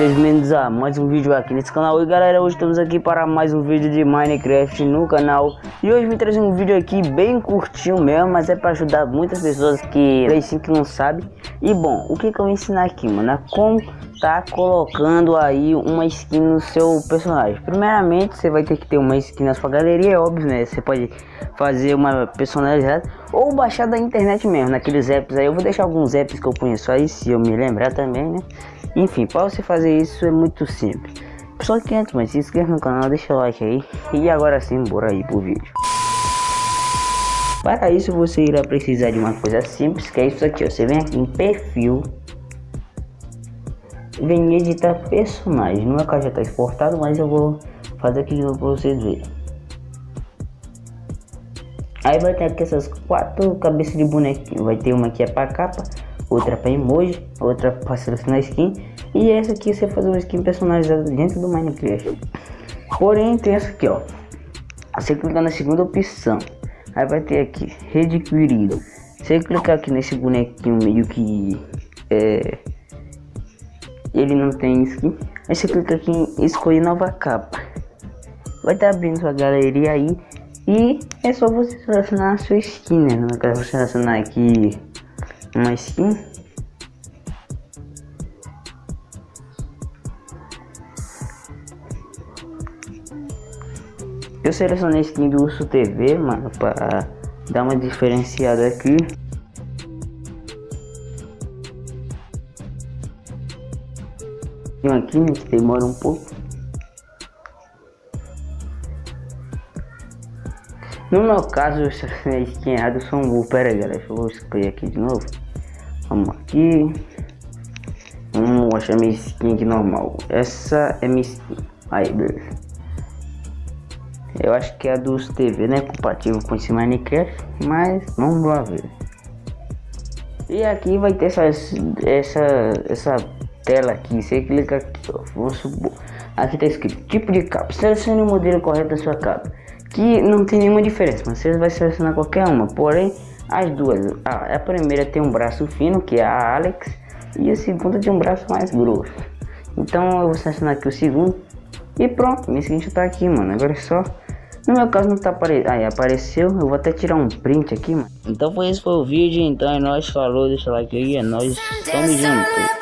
Sejam bem-vindos a mais um vídeo aqui nesse canal E galera, hoje estamos aqui para mais um vídeo de Minecraft no canal E hoje me trazer um vídeo aqui bem curtinho mesmo Mas é para ajudar muitas pessoas que assim que não sabem E bom, o que que eu vou ensinar aqui, mano? É como tá colocando aí uma skin no seu personagem Primeiramente, você vai ter que ter uma skin na sua galeria, é óbvio, né? Você pode fazer uma personalizada Ou baixar da internet mesmo, naqueles apps aí Eu vou deixar alguns apps que eu conheço aí, se eu me lembrar também, né? Enfim, para você fazer isso é muito simples. Só que antes, mas se inscreva no canal, deixa o like aí. E agora sim, bora aí pro vídeo. Para isso você irá precisar de uma coisa simples, que é isso aqui. Você vem aqui em perfil, vem editar personagem. No meu caso já está exportado, mas eu vou fazer aqui para vocês verem. Aí vai ter aqui essas quatro cabeças de bonequinho. Vai ter uma que é para capa, outra para emoji, outra para selecionar skin e essa aqui você fazer uma skin personalizada dentro do Minecraft. Porém tem essa aqui ó, você clicar na segunda opção, aí vai ter aqui rede querido. Você clicar aqui nesse bonequinho meio que é, ele não tem skin, aí você clica aqui em escolher nova capa. Vai estar tá abrindo sua galeria aí e é só você selecionar a sua skin, né? No caso, selecionar aqui uma skin eu selecionei a skin do Urso TV, mano, para dar uma diferenciada aqui. Aqui, né, que demora um pouco. No meu caso, eu selecionei a skin errada, eu sou um burro. Pera aí, galera, eu vou escolher aqui de novo. Vamos aqui. Vamos mostrar minha skin aqui normal. Essa é minha skin. Aí, beleza. Eu acho que é a dos TV, né? Compatível com esse Minecraft. Mas vamos lá ver. E aqui vai ter essa, essa, essa tela aqui. Você clica aqui, ó. Vamos supor. Aqui tá escrito tipo de capa. Selecione o modelo correto da sua capa. Que não tem nenhuma diferença. Mas você vai selecionar qualquer uma. Porém, as duas. A, a primeira tem um braço fino, que é a Alex, e a segunda tem um braço mais grosso. Então eu vou selecionar aqui o segundo. E pronto, minha skin tá aqui, mano. Agora é só. No meu caso não tá aparecendo. Aí apareceu. Eu vou até tirar um print aqui, mano. Então foi esse foi o vídeo. Então é nóis. Falou, deixa o like aí. É nóis. Tamo junto.